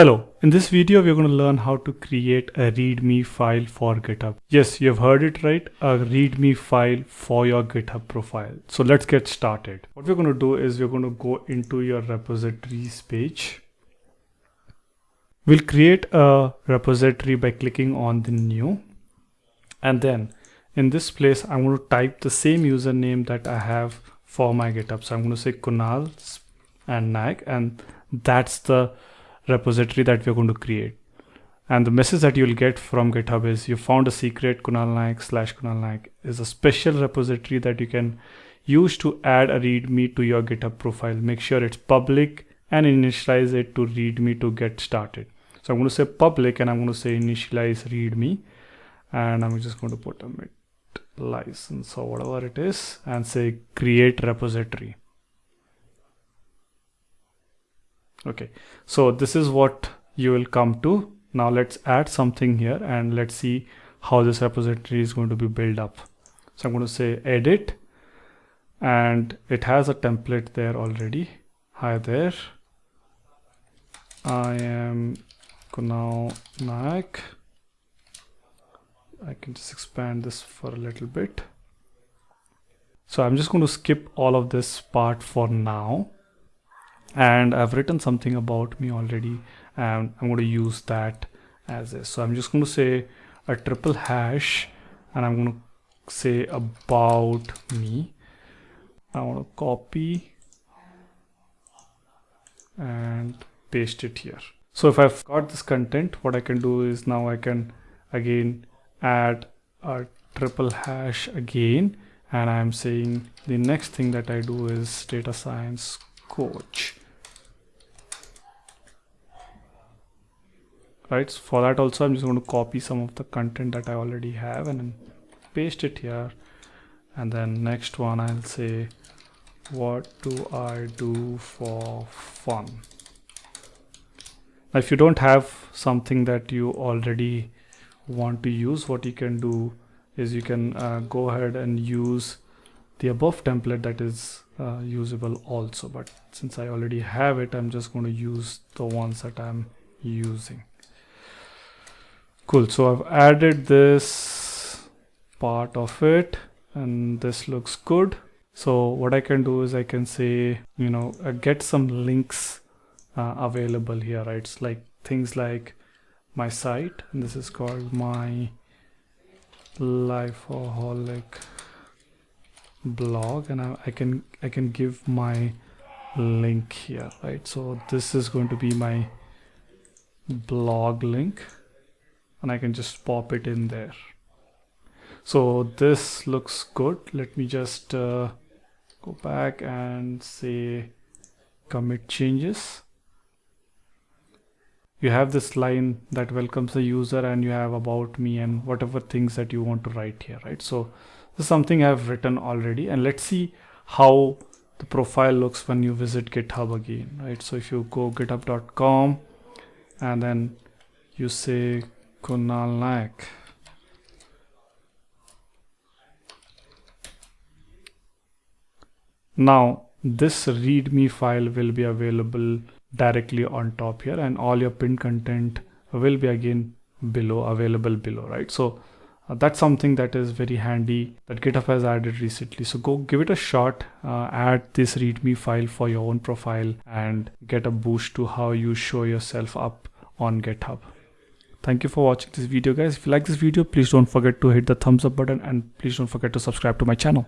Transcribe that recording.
Hello, in this video we're going to learn how to create a readme file for GitHub. Yes, you've heard it right, a readme file for your GitHub profile. So let's get started. What we're going to do is we're going to go into your repositories page. We'll create a repository by clicking on the new and then in this place I'm going to type the same username that I have for my GitHub. So I'm going to say Kunal and Nag and that's the repository that we're going to create. And the message that you'll get from GitHub is you found a secret Kunal Naik slash Kunal Naik is a special repository that you can use to add a README to your GitHub profile. Make sure it's public and initialize it to README to get started. So I'm going to say public and I'm going to say initialize README and I'm just going to put a MIT license or whatever it is and say create repository. Okay. So this is what you will come to. Now let's add something here and let's see how this repository is going to be built up. So i'm going to say edit and it has a template there already. Hi there. I am Kunal Naik. I can just expand this for a little bit. So I'm just going to skip all of this part for now and I've written something about me already and I'm going to use that as is. So I'm just going to say a triple hash and I'm going to say about me. I want to copy and paste it here. So if I've got this content, what I can do is now I can again add a triple hash again and I'm saying the next thing that I do is data science coach. Right so for that also I'm just going to copy some of the content that I already have and paste it here. And then next one I'll say what do I do for fun? Now if you don't have something that you already want to use what you can do is you can uh, go ahead and use the above template that is uh, usable also but since I already have it I'm just going to use the ones that I'm using. Cool so I've added this part of it and this looks good. So what I can do is I can say you know uh, get some links uh, available here right? It's like things like my site and this is called my lifeaholic blog and I, I can I can give my link here right so this is going to be my blog link and I can just pop it in there. So this looks good. Let me just uh, go back and say commit changes. You have this line that welcomes the user and you have about me and whatever things that you want to write here, right? So this is something I've written already and let's see how the profile looks when you visit GitHub again, right? So if you go github.com and then you say Kunal Naik. Now this readme file will be available directly on top here and all your pinned content will be again below available below right so uh, that's something that is very handy that github has added recently so go give it a shot uh, add this readme file for your own profile and get a boost to how you show yourself up on github Thank you for watching this video guys. If you like this video, please don't forget to hit the thumbs up button and please don't forget to subscribe to my channel.